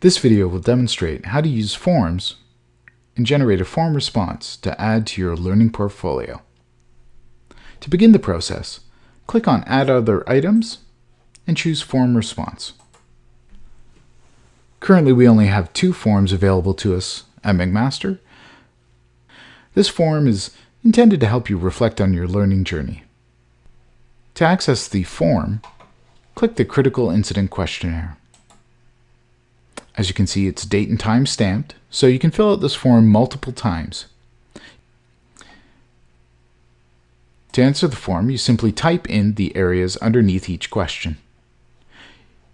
This video will demonstrate how to use forms and generate a form response to add to your learning portfolio. To begin the process, click on Add Other Items and choose Form Response. Currently we only have two forms available to us at McMaster. This form is intended to help you reflect on your learning journey. To access the form, click the Critical Incident Questionnaire. As you can see, it's date and time stamped, so you can fill out this form multiple times. To answer the form, you simply type in the areas underneath each question.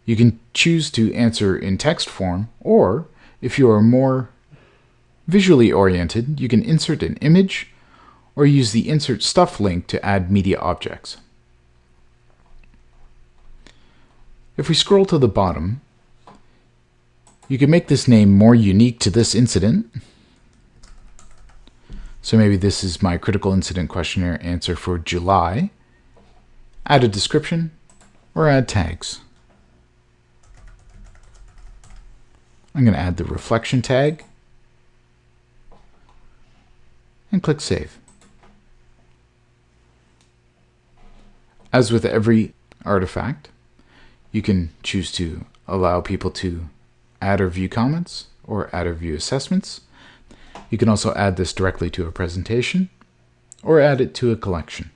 You can choose to answer in text form, or if you are more visually oriented, you can insert an image or use the Insert Stuff link to add media objects. If we scroll to the bottom, you can make this name more unique to this incident. So maybe this is my critical incident questionnaire answer for July. Add a description or add tags. I'm going to add the reflection tag and click Save. As with every artifact, you can choose to allow people to add or view comments or add or view assessments. You can also add this directly to a presentation or add it to a collection.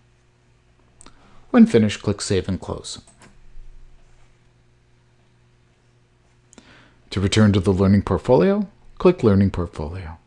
When finished, click Save and Close. To return to the Learning Portfolio, click Learning Portfolio.